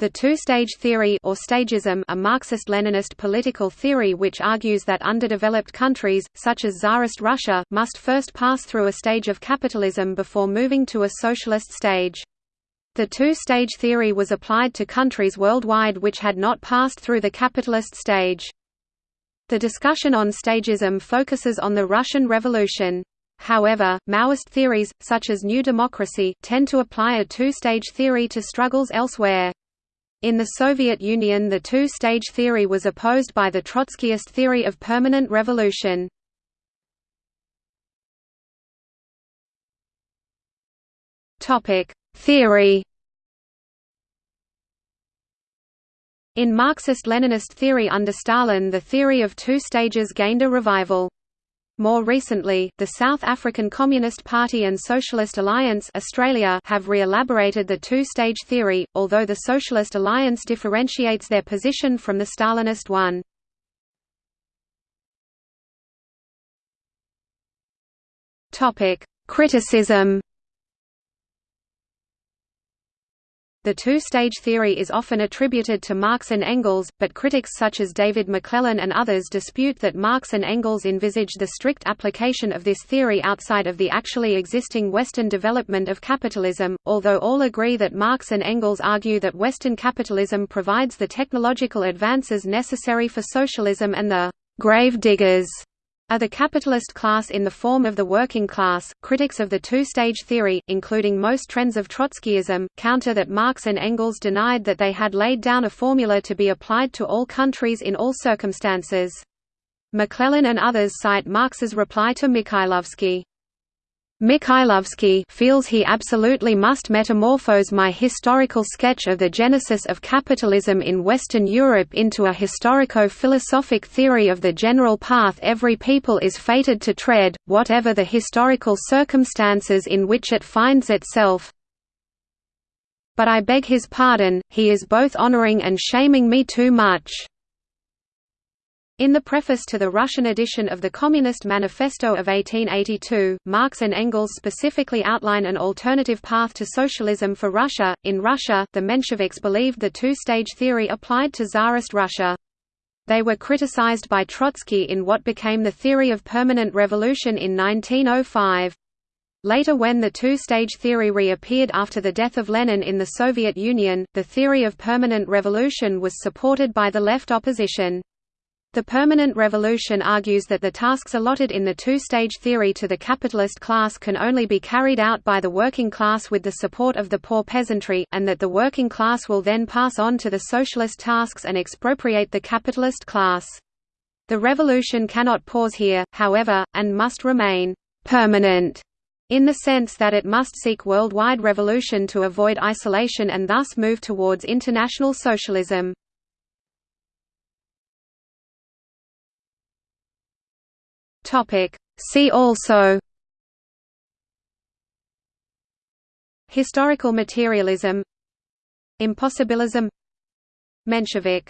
The two-stage theory or stagism a Marxist-Leninist political theory which argues that underdeveloped countries, such as Tsarist Russia, must first pass through a stage of capitalism before moving to a socialist stage. The two-stage theory was applied to countries worldwide which had not passed through the capitalist stage. The discussion on stagism focuses on the Russian Revolution. However, Maoist theories, such as New Democracy, tend to apply a two-stage theory to struggles elsewhere. In the Soviet Union the two-stage theory was opposed by the Trotskyist theory of permanent revolution. Theory In Marxist-Leninist theory under Stalin the theory of two stages gained a revival. More recently, the South African Communist Party and Socialist Alliance Australia have re-elaborated the two-stage theory, although the Socialist Alliance differentiates their position from the Stalinist one. Criticism The two-stage theory is often attributed to Marx and Engels, but critics such as David McLellan and others dispute that Marx and Engels envisage the strict application of this theory outside of the actually existing Western development of capitalism, although all agree that Marx and Engels argue that Western capitalism provides the technological advances necessary for socialism and the grave diggers are the capitalist class in the form of the working class. Critics of the two stage theory, including most trends of Trotskyism, counter that Marx and Engels denied that they had laid down a formula to be applied to all countries in all circumstances. McLellan and others cite Marx's reply to Mikhailovsky. Mikhailovsky feels he absolutely must metamorphose my historical sketch of the genesis of capitalism in Western Europe into a historico-philosophic theory of the general path every people is fated to tread, whatever the historical circumstances in which it finds itself. But I beg his pardon, he is both honoring and shaming me too much. In the preface to the Russian edition of the Communist Manifesto of 1882, Marx and Engels specifically outline an alternative path to socialism for Russia. In Russia, the Mensheviks believed the two-stage theory applied to Tsarist Russia. They were criticized by Trotsky in what became the theory of permanent revolution in 1905. Later when the two-stage theory reappeared after the death of Lenin in the Soviet Union, the theory of permanent revolution was supported by the left opposition. The permanent revolution argues that the tasks allotted in the two-stage theory to the capitalist class can only be carried out by the working class with the support of the poor peasantry, and that the working class will then pass on to the socialist tasks and expropriate the capitalist class. The revolution cannot pause here, however, and must remain «permanent» in the sense that it must seek worldwide revolution to avoid isolation and thus move towards international socialism. Topic. See also Historical materialism Impossibilism Menshevik